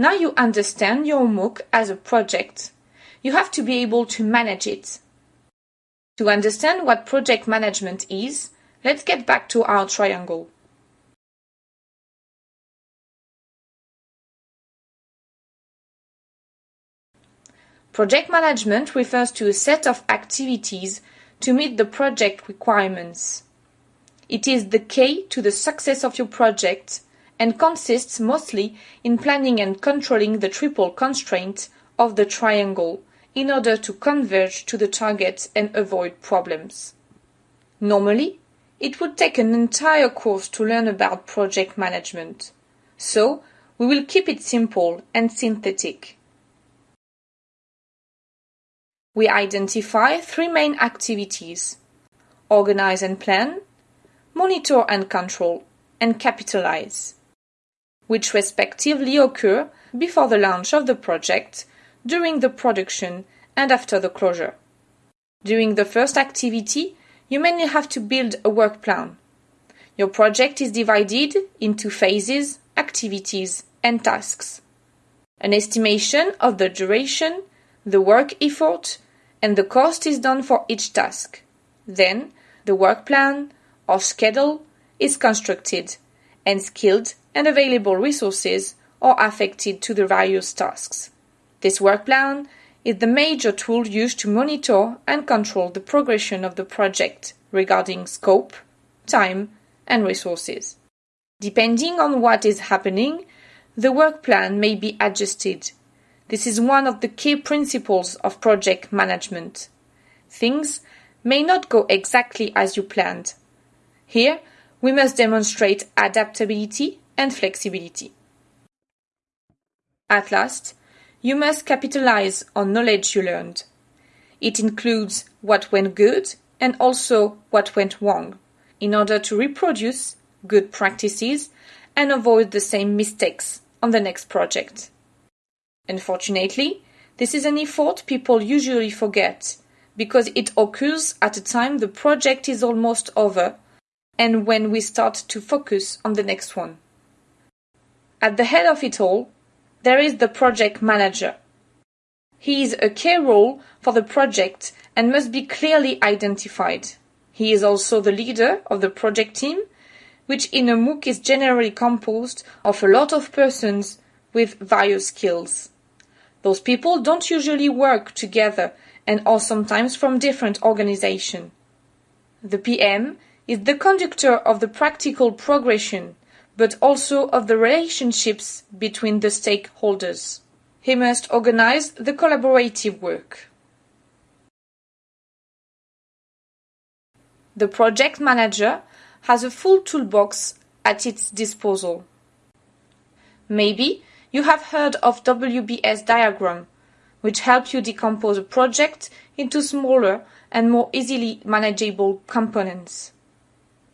Now you understand your MOOC as a project. You have to be able to manage it. To understand what project management is, let's get back to our triangle. Project management refers to a set of activities to meet the project requirements. It is the key to the success of your project and consists mostly in planning and controlling the triple constraint of the triangle in order to converge to the target and avoid problems. Normally, it would take an entire course to learn about project management. So, we will keep it simple and synthetic. We identify three main activities organize and plan, monitor and control, and capitalize, which respectively occur before the launch of the project, during the production, and after the closure. During the first activity, you mainly have to build a work plan. Your project is divided into phases, activities, and tasks. An estimation of the duration, the work effort, and the cost is done for each task. Then, the work plan or schedule is constructed, and skilled and available resources are affected to the various tasks. This work plan is the major tool used to monitor and control the progression of the project regarding scope, time, and resources. Depending on what is happening, the work plan may be adjusted this is one of the key principles of project management. Things may not go exactly as you planned. Here, we must demonstrate adaptability and flexibility. At last, you must capitalize on knowledge you learned. It includes what went good and also what went wrong in order to reproduce good practices and avoid the same mistakes on the next project. Unfortunately, this is an effort people usually forget because it occurs at a time the project is almost over and when we start to focus on the next one. At the head of it all, there is the project manager. He is a key role for the project and must be clearly identified. He is also the leader of the project team, which in a MOOC is generally composed of a lot of persons with various skills. Those people don't usually work together and are sometimes from different organizations. The PM is the conductor of the practical progression, but also of the relationships between the stakeholders. He must organize the collaborative work. The project manager has a full toolbox at its disposal. Maybe you have heard of WBS diagram, which help you decompose a project into smaller and more easily manageable components.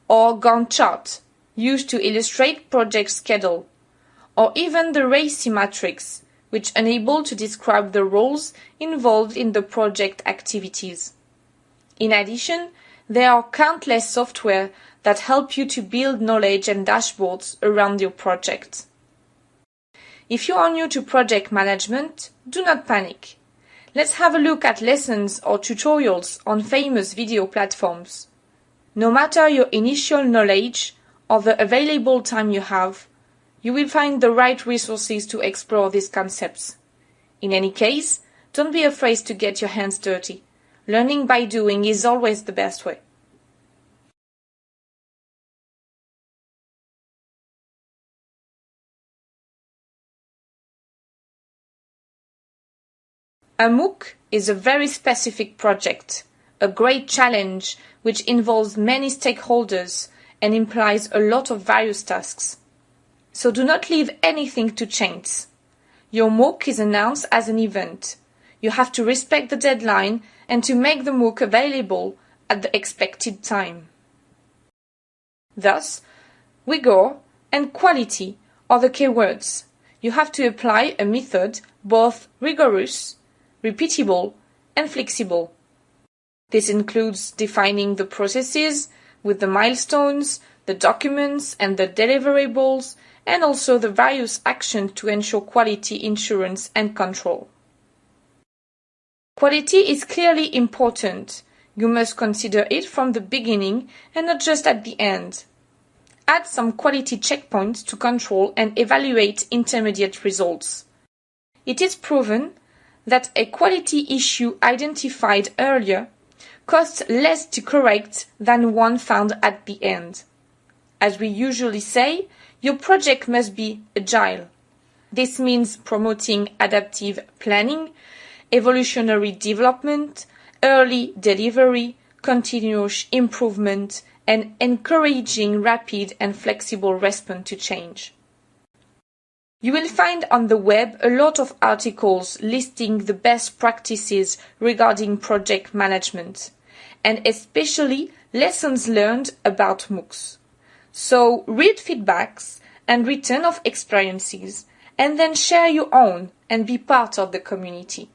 Or Gantt chart, used to illustrate project schedule. Or even the RACI matrix, which enable to describe the roles involved in the project activities. In addition, there are countless software that help you to build knowledge and dashboards around your project. If you are new to project management, do not panic. Let's have a look at lessons or tutorials on famous video platforms. No matter your initial knowledge or the available time you have, you will find the right resources to explore these concepts. In any case, don't be afraid to get your hands dirty. Learning by doing is always the best way. A MOOC is a very specific project, a great challenge which involves many stakeholders and implies a lot of various tasks. So do not leave anything to chance. Your MOOC is announced as an event. You have to respect the deadline and to make the MOOC available at the expected time. Thus, rigor and quality are the key words. You have to apply a method both rigorous repeatable, and flexible. This includes defining the processes with the milestones, the documents, and the deliverables, and also the various actions to ensure quality insurance and control. Quality is clearly important. You must consider it from the beginning and not just at the end. Add some quality checkpoints to control and evaluate intermediate results. It is proven that a quality issue identified earlier costs less to correct than one found at the end. As we usually say, your project must be agile. This means promoting adaptive planning, evolutionary development, early delivery, continuous improvement, and encouraging rapid and flexible response to change. You will find on the web a lot of articles listing the best practices regarding project management, and especially lessons learned about MOOCs. So read feedbacks and return of experiences, and then share your own and be part of the community.